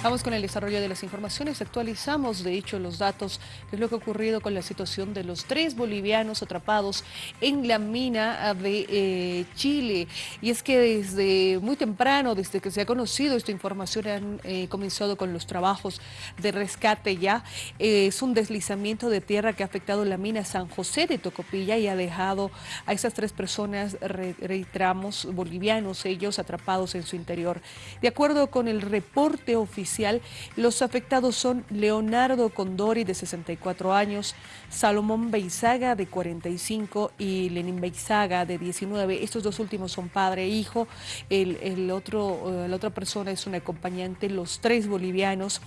Vamos con el desarrollo de las informaciones. Actualizamos, de hecho, los datos de lo que ha ocurrido con la situación de los tres bolivianos atrapados en la mina de eh, Chile. Y es que desde muy temprano, desde que se ha conocido esta información, han eh, comenzado con los trabajos de rescate ya. Eh, es un deslizamiento de tierra que ha afectado la mina San José de Tocopilla y ha dejado a esas tres personas, reiteramos, bolivianos, ellos atrapados en su interior. De acuerdo con el reporte oficial, los afectados son Leonardo Condori, de 64 años, Salomón Beizaga, de 45, y Lenín Beizaga, de 19. Estos dos últimos son padre e hijo. El, otro, eh, la otra persona es un acompañante, los tres bolivianos.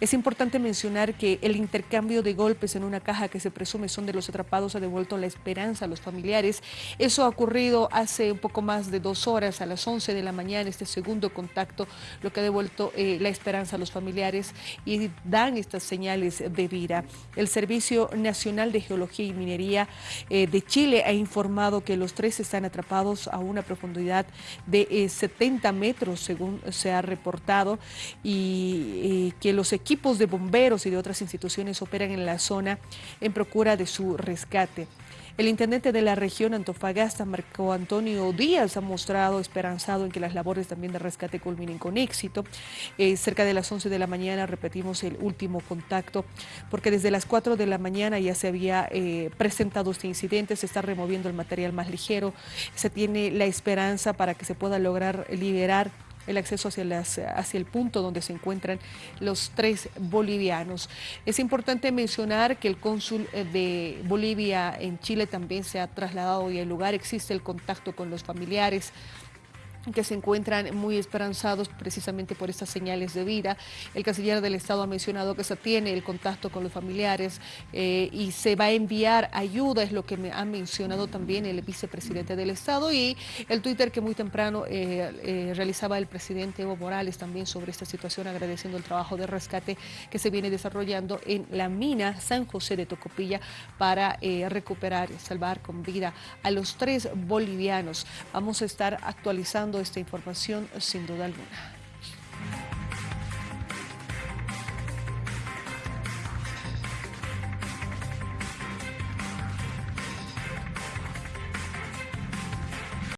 Es importante mencionar que el intercambio de golpes en una caja que se presume son de los atrapados ha devuelto la esperanza a los familiares. Eso ha ocurrido hace un poco más de dos horas, a las 11 de la mañana, este segundo contacto, lo que ha devuelto eh, la esperanza a los familiares y dan estas señales de vida. El Servicio Nacional de Geología y Minería eh, de Chile ha informado que los tres están atrapados a una profundidad de 70 eh, metros, según se ha reportado, y que los equipos de bomberos y de otras instituciones operan en la zona en procura de su rescate. El intendente de la región Antofagasta, Marco Antonio Díaz, ha mostrado esperanzado en que las labores también de rescate culminen con éxito. Eh, cerca de las 11 de la mañana repetimos el último contacto, porque desde las 4 de la mañana ya se había eh, presentado este incidente, se está removiendo el material más ligero, se tiene la esperanza para que se pueda lograr liberar el acceso hacia, las, el punto donde se encuentran los tres bolivianos. Es importante mencionar que el cónsul eh, de Bolivia en Chile también se ha trasladado y el lugar existe el contacto con los familiares que se encuentran muy esperanzados precisamente por estas señales de vida. El canciller del Estado ha mencionado que se tiene el contacto con los familiares eh, y se va a enviar ayuda, es lo que me ha mencionado también el vicepresidente del Estado y el Twitter que muy temprano eh, eh, realizaba el presidente Evo Morales también sobre esta situación, agradeciendo el trabajo de rescate que se viene desarrollando en la mina San José de Tocopilla para recuperar y salvar con vida a los tres bolivianos. Vamos a estar actualizando esta información sin duda alguna.